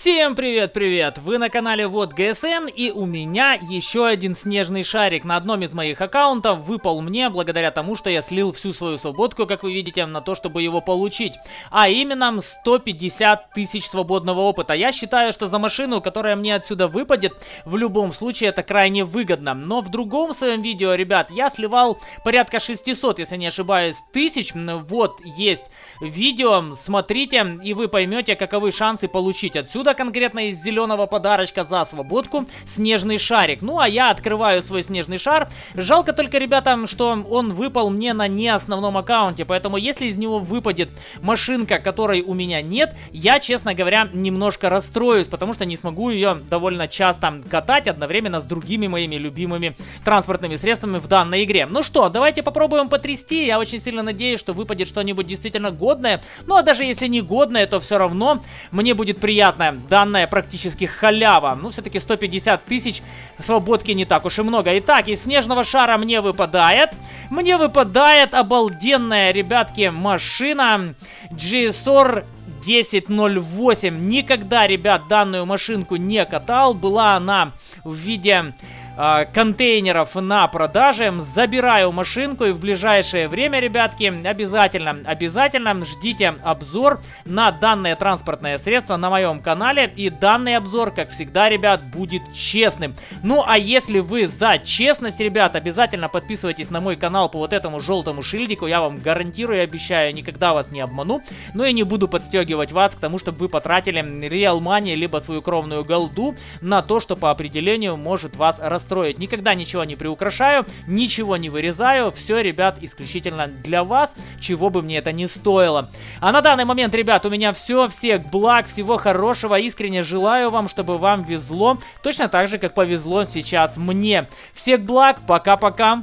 Всем привет-привет! Вы на канале Вот ГСН и у меня еще один снежный шарик на одном из моих аккаунтов выпал мне благодаря тому, что я слил всю свою свободку, как вы видите, на то, чтобы его получить. А именно 150 тысяч свободного опыта. Я считаю, что за машину, которая мне отсюда выпадет, в любом случае это крайне выгодно. Но в другом своем видео, ребят, я сливал порядка 600, если не ошибаюсь, тысяч. Вот есть видео, смотрите и вы поймете, каковы шансы получить отсюда Отсюда конкретно из зеленого подарочка за свободку снежный шарик. Ну, а я открываю свой снежный шар. Жалко только, ребята, что он выпал мне на не основном аккаунте. Поэтому, если из него выпадет машинка, которой у меня нет, я, честно говоря, немножко расстроюсь, потому что не смогу ее довольно часто катать одновременно с другими моими любимыми транспортными средствами в данной игре. Ну что, давайте попробуем потрясти. Я очень сильно надеюсь, что выпадет что-нибудь действительно годное. Ну, а даже если не годное, то все равно мне будет приятно данная практически халява. Ну, все-таки 150 тысяч свободки не так уж и много. Итак, из снежного шара мне выпадает. Мне выпадает обалденная, ребятки, машина GSR 1008. Никогда, ребят, данную машинку не катал. Была она в виде э, контейнеров на продаже. Забираю машинку и в ближайшее время, ребятки, обязательно, обязательно ждите обзор на данное транспортное средство на моем канале. И данный обзор, как всегда, ребят, будет честным. Ну, а если вы за честность, ребят, обязательно подписывайтесь на мой канал по вот этому желтому шильдику. Я вам гарантирую и обещаю, никогда вас не обману. Ну и не буду подстегивать вас к тому, чтобы вы потратили реал money, либо свою кровную голду на то, что по определению может вас расстроить строить. Никогда ничего не приукрашаю, ничего не вырезаю. Все, ребят, исключительно для вас, чего бы мне это ни стоило. А на данный момент, ребят, у меня все. Всех благ, всего хорошего. Искренне желаю вам, чтобы вам везло. Точно так же, как повезло сейчас мне. Всех благ, пока-пока.